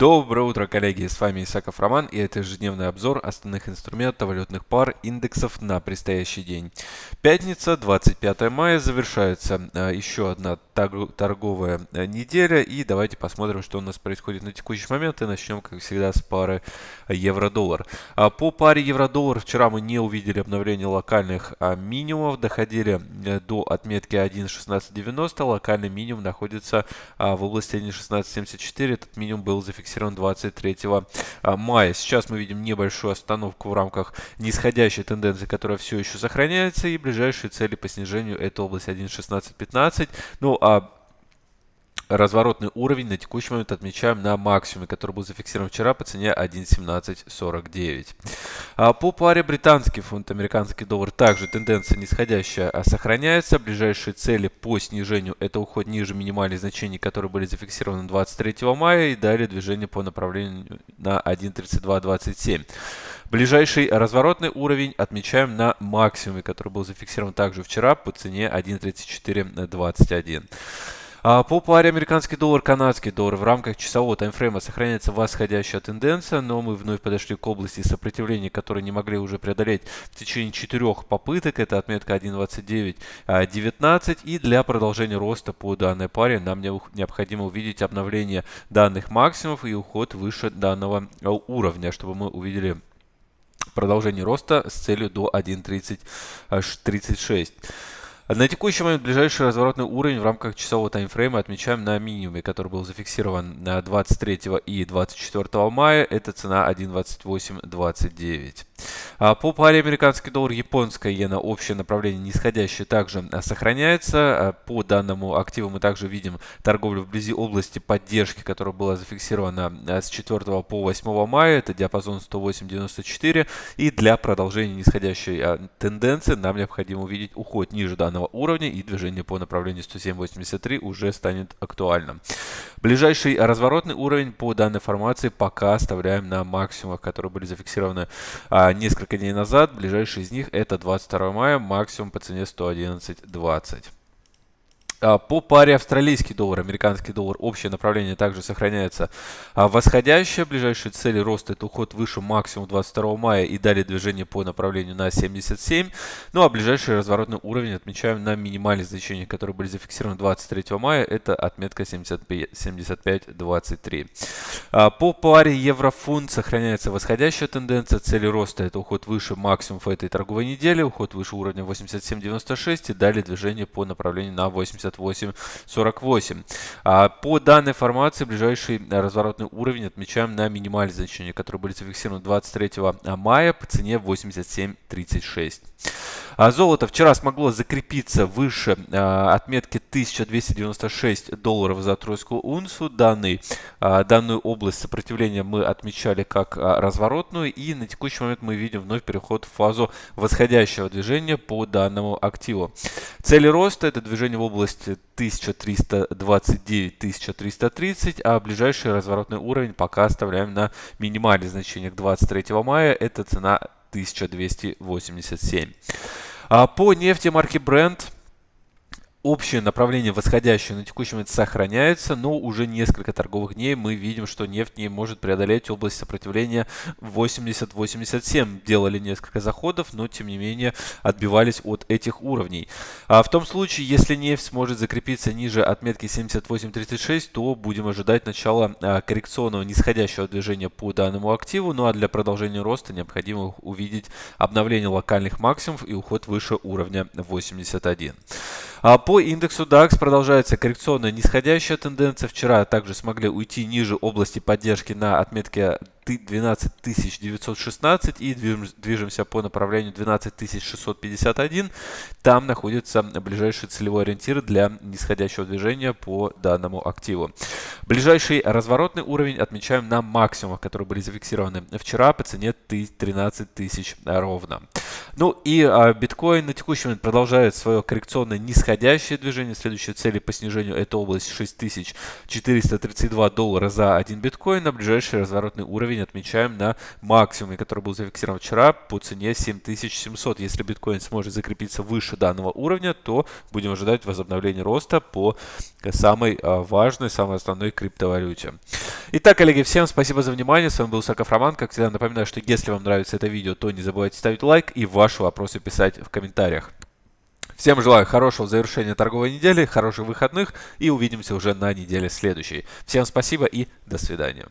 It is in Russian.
Доброе утро, коллеги! С вами Исаков Роман и это ежедневный обзор основных инструментов валютных пар индексов на предстоящий день. Пятница, 25 мая, завершается а, еще одна торговая а, неделя и давайте посмотрим, что у нас происходит на текущий момент и начнем, как всегда, с пары евро-доллар. А, по паре евро-доллар вчера мы не увидели обновления локальных минимумов, доходили э, до отметки 1.1690, локальный минимум находится в области 1.1674, этот минимум был зафиксирован зафиксирован 23 а, мая. Сейчас мы видим небольшую остановку в рамках нисходящей тенденции, которая все еще сохраняется. И ближайшие цели по снижению это область 1.1615. Ну а разворотный уровень на текущий момент отмечаем на максимуме, который был зафиксирован вчера по цене 1.1749. А по паре британский фунт, американский доллар также тенденция нисходящая а сохраняется. Ближайшие цели по снижению это уход ниже минимальных значений, которые были зафиксированы 23 мая и далее движение по направлению на 1.3227. Ближайший разворотный уровень отмечаем на максимуме, который был зафиксирован также вчера по цене 1.3421. А по паре американский доллар, канадский доллар в рамках часового таймфрейма сохраняется восходящая тенденция, но мы вновь подошли к области сопротивления, которые не могли уже преодолеть в течение четырех попыток. Это отметка 1.29.19. А, и для продолжения роста по данной паре нам необходимо увидеть обновление данных максимумов и уход выше данного а, уровня, чтобы мы увидели продолжение роста с целью до 1.3036. На текущий момент ближайший разворотный уровень в рамках часового таймфрейма отмечаем на минимуме, который был зафиксирован на 23 и 24 мая. Это цена 1.2829. А по паре американский доллар, японская иена, общее направление нисходящее также а, сохраняется. А по данному активу мы также видим торговлю вблизи области поддержки, которая была зафиксирована с 4 по 8 мая. Это диапазон 108.94. И для продолжения нисходящей тенденции нам необходимо увидеть уход ниже данного уровня и движение по направлению 107.83 уже станет актуальным. Ближайший разворотный уровень по данной формации пока оставляем на максимумах, которые были зафиксированы несколько дней назад. Ближайший из них это 22 мая, максимум по цене 111.20. А, по паре австралийский доллар, американский доллар, общее направление также сохраняется а, восходящее. Ближайшие цели роста это уход выше максимум 22 мая и далее движение по направлению на 77. Ну а ближайший разворотный уровень отмечаем на минимальных значениях, которые были зафиксированы 23 мая. Это отметка 75.23. А, по паре евро-фунт сохраняется восходящая тенденция. Цели роста это уход выше максимум этой торговой недели, уход выше уровня 87.96 и далее движение по направлению на 80 58-48. А по данной формации ближайший разворотный уровень отмечаем на минимальные значения, которые были зафиксированы 23 мая по цене 87.36. А золото вчера смогло закрепиться выше а, отметки 1296 долларов за тройскую унцию. Данный, а, данную область сопротивления мы отмечали как разворотную. И на текущий момент мы видим вновь переход в фазу восходящего движения по данному активу. Цели роста это движение в области 1329-1330, а ближайший разворотный уровень пока оставляем на минимальных значениях 23 мая. Это цена 1287. А по нефти марки Brent Общее направление восходящее на текущий момент сохраняется, но уже несколько торговых дней мы видим, что нефть не может преодолеть область сопротивления 80-87. Делали несколько заходов, но тем не менее отбивались от этих уровней. А в том случае, если нефть сможет закрепиться ниже отметки 78.36, то будем ожидать начала а, коррекционного нисходящего движения по данному активу. Ну а для продолжения роста необходимо увидеть обновление локальных максимумов и уход выше уровня 81. А по индексу DAX продолжается коррекционная нисходящая тенденция. Вчера также смогли уйти ниже области поддержки на отметке 12916 и движемся по направлению 12651. Там находится ближайший целевой ориентир для нисходящего движения по данному активу. Ближайший разворотный уровень отмечаем на максимумах, которые были зафиксированы вчера по цене 13 тысяч ровно. Ну и а, биткоин на текущий момент продолжает свое коррекционное нисходящее движение. Следующая цель по снижению это область 6432 доллара за один биткоин. А ближайший разворотный уровень отмечаем на максимуме, который был зафиксирован вчера по цене 7700. Если биткоин сможет закрепиться выше данного уровня, то будем ожидать возобновления роста по самой а, важной, самой основной криптовалюте. Итак, коллеги, всем спасибо за внимание. С вами был Саков Роман. Как всегда, напоминаю, что если вам нравится это видео, то не забывайте ставить лайк и ваши вопросы писать в комментариях. Всем желаю хорошего завершения торговой недели, хороших выходных и увидимся уже на неделе следующей. Всем спасибо и до свидания.